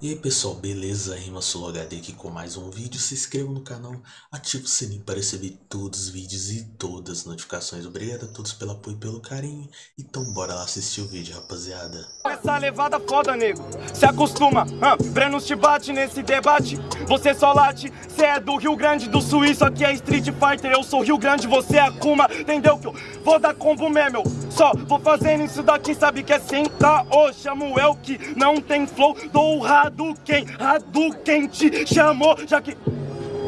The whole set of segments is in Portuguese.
E aí pessoal, beleza? Rima HD aqui com mais um vídeo. Se inscreva no canal, ative o sininho para receber todos os vídeos e todas as notificações. Obrigado a todos pelo apoio e pelo carinho. Então bora lá assistir o vídeo, rapaziada. Essa levada foda, nego. Se acostuma, Breno te bate nesse debate. Você só late, cê é do Rio Grande do Sul. Isso aqui é Street Fighter. Eu sou Rio Grande, você é Akuma. Entendeu que eu vou dar combo mesmo? Só vou fazendo isso daqui, sabe que é sentar. Ô, chamo el que não tem flow. Dou rado Hadouken, Hadouken te chamou, já que...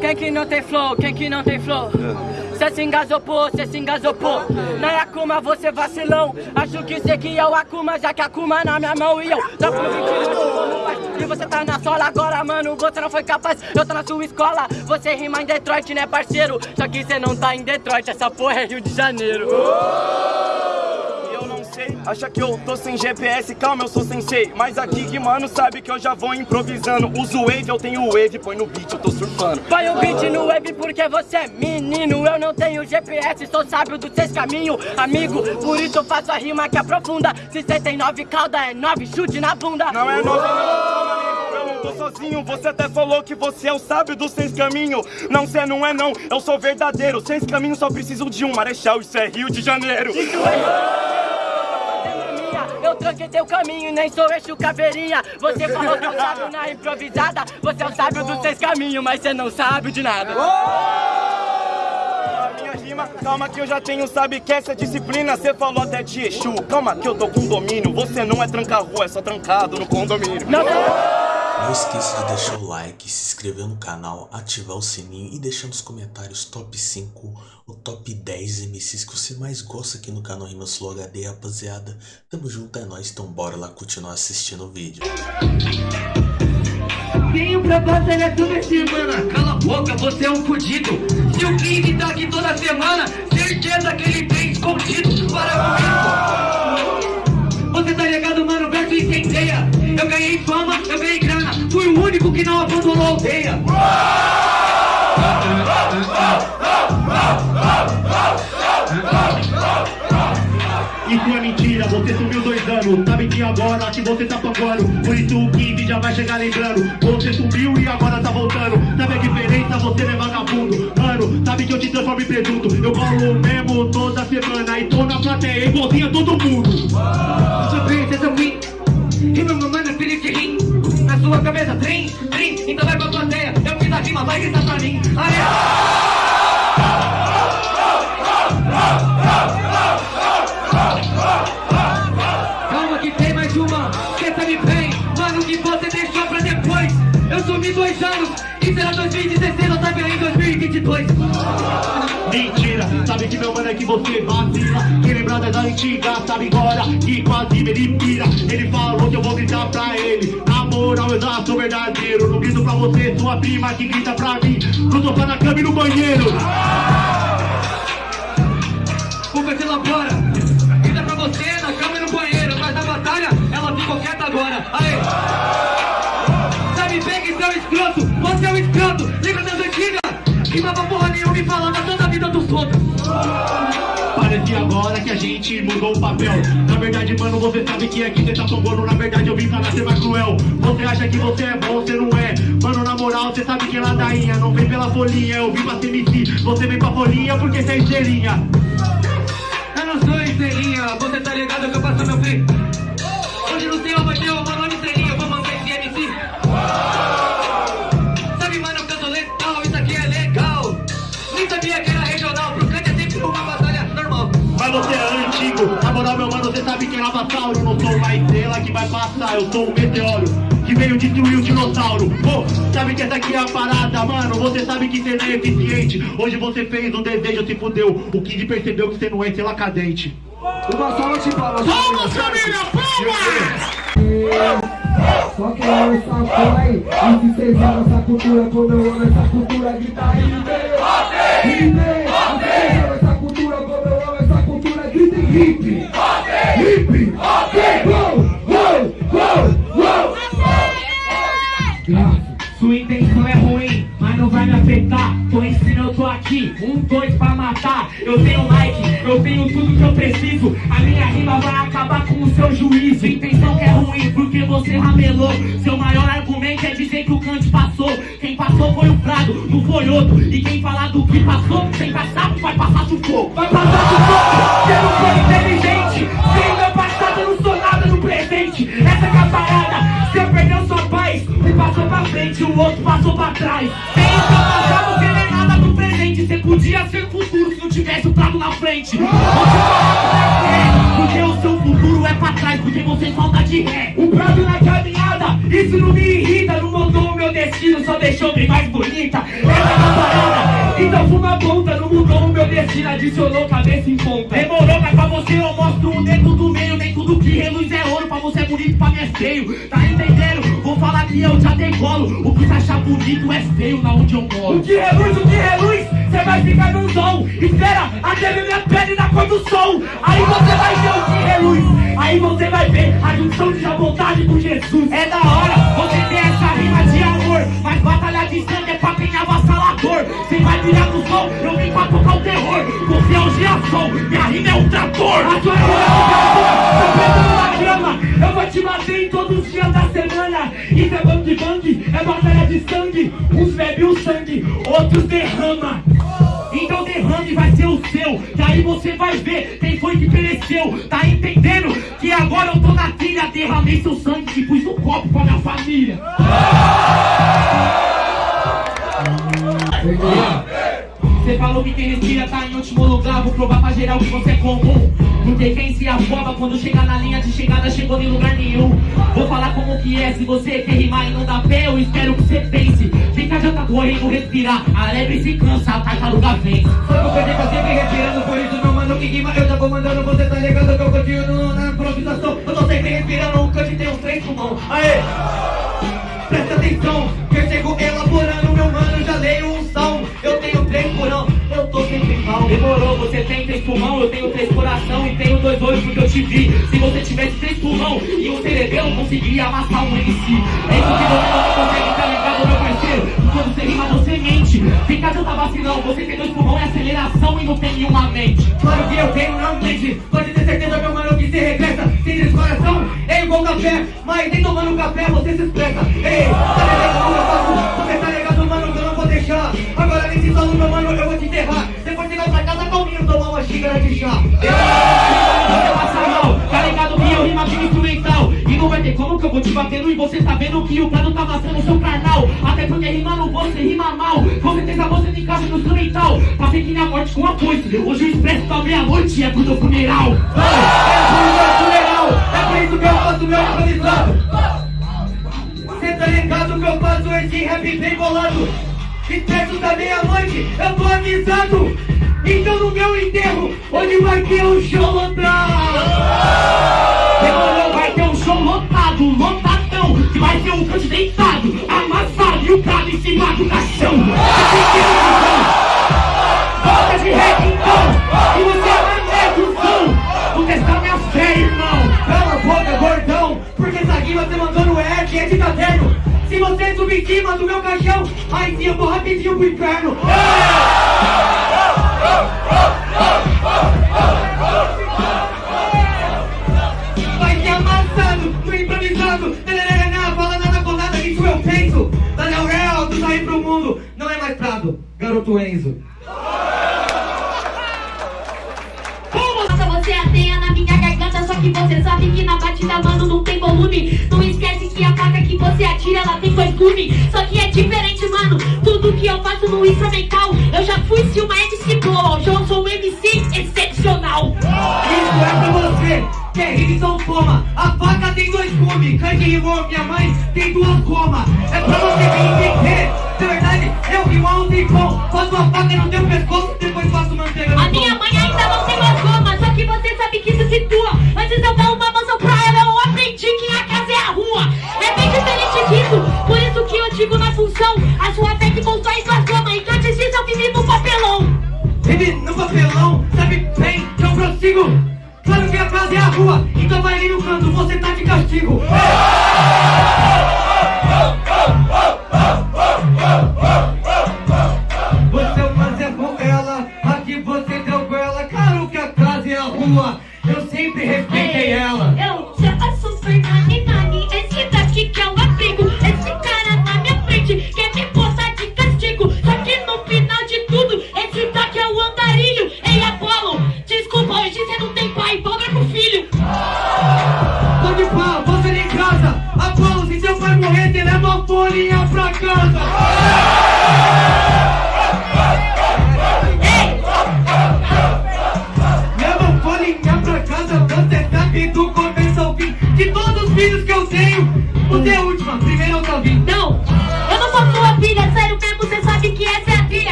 Quem que não tem flow, quem que não tem flow? Cê se engasopou, cê se engasopou Não é Akuma, você vacilão Acho que cê que é o Akuma, já que Akuma na minha mão E eu no 20 E você tá na sola agora, mano Você não foi capaz, eu tô na sua escola Você rima em Detroit, né parceiro? Só que cê não tá em Detroit, essa porra é Rio de Janeiro sei Acha que eu tô sem GPS, calma, eu sou sensei. Mas aqui que mano sabe que eu já vou improvisando. Uso wave, eu tenho wave, põe no beat, eu tô surfando. Põe o beat no wave porque você é menino. Eu não tenho GPS, sou sábio dos seis caminhos Amigo, por isso eu faço a rima que aprofunda 69 calda é 9, chute na bunda. Não é 9 não, eu não tô sozinho. Você até falou que você é o sábio dos seis caminhos Não, cê não é não, eu sou verdadeiro. Seis caminhos só preciso de um. Marechal, isso é Rio de Janeiro. Isso é eu tranquei teu caminho, nem sou eixo caveirinha Você falou que eu sábio na improvisada. Você é o sábio dos seis caminhos, mas você não sabe de nada. Minha rima, calma que eu já tenho, sabe que essa disciplina Você falou até de Exu, calma que eu tô com domínio Você não é tranca-rua, é só trancado no condomínio. Não, não. Não esqueça de deixar o like, se inscrever no canal, ativar o sininho e deixar nos comentários top 5 ou top 10 MCs que você mais gosta aqui no canal Rimas Flow HD, rapaziada. Tamo junto, é nóis, então bora lá continuar assistindo o vídeo. Tenho pra batalhar toda semana Cala a boca, você é um fudido Se o King tá aqui toda semana Certeza que ele que não abandonou a aldeia. Isso é mentira, você sumiu dois anos. Sabe que agora que você tá pagando Por isso o King já vai chegar lembrando. Você sumiu e agora tá voltando. Sabe a diferença? Você é vagabundo. Mano, sabe que eu te transformo em presunto? Eu colo mesmo toda semana E tô na plateia igualzinho a todo mundo. Sua princesa ruim. E meu mamãe é de rim Na sua cabeça, trem, trem Então vai pra plateia. Eu fiz a rima, vai gritar pra mim. Aê! Calma que tem mais uma, me bem. Mano, que você deixou pra depois? Eu sumi dois anos, e será 2016 ou tá em 2022 Mentira, sabe que meu mano é que você vacila. Que lembrada da antiga, sabe agora Que quase ele pira Ele falou que eu vou gritar pra ele sou verdadeiro Não grito pra você, sua prima que grita pra mim. No sofá, na cama e no banheiro. Vou se ela para Grita pra você na cama e no banheiro. Mas na batalha ela ficou quieta agora. Aê! Sabe bem que seu escroto Você é um escroto. Lembra das antigas? Rimava porra nenhuma e falava toda a vida dos outros Parece agora que a gente mudou o papel. Na verdade, mano, você sabe que aqui você tá tombando Na verdade, eu vim pra nascer mais cruel. Você acha que você é bom, você não é. Mano, na moral, você sabe que é ladainha Não vem pela folhinha, eu vim pra ser MC Você vem pra folhinha porque você é estrelinha. Não sou estrelinha, você tá ligado que eu faço meu free eu sou um meteoro que veio destruir o dinossauro. Oh, Sabe que essa aqui é a parada, mano? Você sabe que você não é eficiente. Hoje você fez um desejo, se fudeu. O Kid percebeu que você não é sela cadente Uma salva de palmas Palmas, família, palmas! Só que eu essa porra aí. E se cês amam essa cultura Como eu amo essa cultura Grita hip Hip Hip essa cultura Como eu amo essa cultura Grita hip Hip um, dois pra matar. Eu tenho like, eu tenho tudo que eu preciso. A minha rima vai acabar com o seu juízo. Intenção que é ruim porque você ramelou. Seu maior argumento é dizer que o Kant passou. Quem passou foi o Prado, não foi outro. E quem falar do que passou, sem passar, vai passar sufoco. Vai passar sufoco, você não foi inteligente. Sem meu passado, eu não sou nada no presente. Essa é a parada, você perdeu sua paz. Um passou pra frente, o outro passou pra trás. Frente. Você é, porque o seu futuro é pra trás, porque você falta de ré. O Prado na caminhada, isso não me irrita, não mudou o meu destino, só deixou bem mais bonita. Essa é a parada, então fuma ponta, não mudou o meu destino, adicionou cabeça em ponta. Demorou, mas pra você eu mostro o dedo do meio, nem tudo que reluz é ouro, pra você é bonito, pra mim é feio. Tá entendendo? Vou falar que eu já decolo, o que você achar bonito é feio na onde eu moro. O que reluz, o que reluz, você vai ficar no dom. Espera até ver minha pele na cor do sol, aí você vai ver o que reluz. Aí você vai ver a junção de vontade com Jesus. É da hora você ter essa rima de amor. Mas batalha de sangue é pra quem é avassalador. Você vai virar no som, eu vim pra tocar o terror. Você é o girassol, minha rima é o trator. A sua rima é o trator, tá preso na grama. Eu vou te bater em todos os dias da semana. Isso é bang bang, é batalha de sangue. Uns bebem o sangue, outros derrama. Então derrame vai ser o seu, que aí você vai ver quem foi que pereceu. Tá entendendo? Que agora eu tô na trilha, derramei seu sangue e pus no copo pra minha família. Você falou que quem respira tá em último lugar. Vou provar pra geral que você é comum. Porque quem se afoba quando chega na linha de chegada Chegou em lugar nenhum. Vou falar como que é, se você quer rimar e não dá pé Eu espero que você pense. Adianta correr e não respirar A lebre se cansa, a tartaruga vence perdi que eu sempre respirando, por isso meu mano que rima Eu já vou mandando, você tá ligado que eu continuo na improvisação. Eu tô sempre respirando, o cante tem uns três pulmão. Aê! Presta atenção, que eu chego elaborando, meu mano, já leio um salmo Três porão, eu tô sempre mal Demorou, você tem três pulmão, eu tenho três coração e tenho dois olhos porque eu te vi. Se você tivesse três pulmão e um cerebelo, conseguiria amassar um MC. É isso que você não consegue, tá ligado, meu parceiro? Quando você rima, você mente. Eu tá vacilão, você tem dois pulmão e aceleração e não tem nenhuma mente. Claro que eu tenho, não mente Pode ter certeza, meu mano, que se regressa Sem descoração, é igual café Mas nem tomando café você se expressa Ei, tá passa mal, tá ligado que eu rima aqui instrumental. E não vai ter como que eu vou te batendo e você sabendo que o prado tá amassando o seu carnal Até porque rimando você rima mal. Com certeza você tem casa no instrumental. Ver que minha morte com a foice Hoje o expresso da meia-noite é pro funeral. É funeral, é por isso que eu faço meu improvisado Cê tá ligado que eu faço esse rap bem bolado? Expresso da meia-noite, eu tô avisado Então no meu enterro, onde vai ter um show lotado? Demorou, vai ter um show lotado, lotadão Que vai ter um canto deitado, amassado E o prado em cima do caixão. Volta de rap então, e você é o som. Vou testar minha fé, irmão. Cala a boca, gordão Porque essa rima você mandou no R, é de caderno Se você subir em cima do meu caixão Aí sim eu vou rapidinho pro inferno. Vai dois gumes Só que é diferente, mano. Tudo que eu faço no instrumental Eu já fui se uma MC boa Hoje eu sou um MC excepcional. Isso é pra você, que é rima então toma A faca tem dois gumes, Kanye rimou, minha mãe tem duas gomas. É pra você me entender, de verdade, eu rimo há um tempão Faço a faca no teu pescoço, depois faço manteiga no A minha mãe ainda não tem mais goma Só que você sabe que isso situa papelão, sabe bem que eu prossigo. Claro que a casa é a rua, então vai ali no canto, você tá de castigo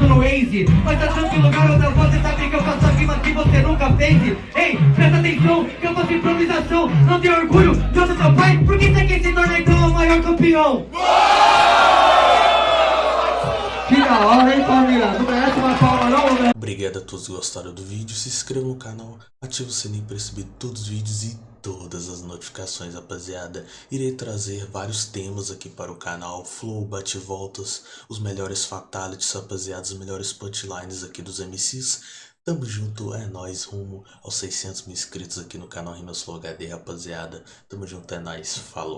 no Waze Mas achando que lugar outra você sabe que eu faço a rima que você nunca fez. Ei, presta atenção que eu faço improvisação. Não tenho orgulho de ser seu pai Por que você quer se tornar então o maior campeão? Que da hora, hein, família? Obrigado a todos que gostaram do vídeo, se inscreva no canal, ative o sininho para receber todos os vídeos e todas as notificações, rapaziada. Irei trazer vários temas aqui para o canal, flow, bate-voltas, os melhores fatalities, rapaziada, os melhores punchlines aqui dos MCs. Tamo junto, é nóis, rumo aos 600 mil inscritos aqui no canal Rimas Flow HD, rapaziada. Tamo junto, é nóis, falou.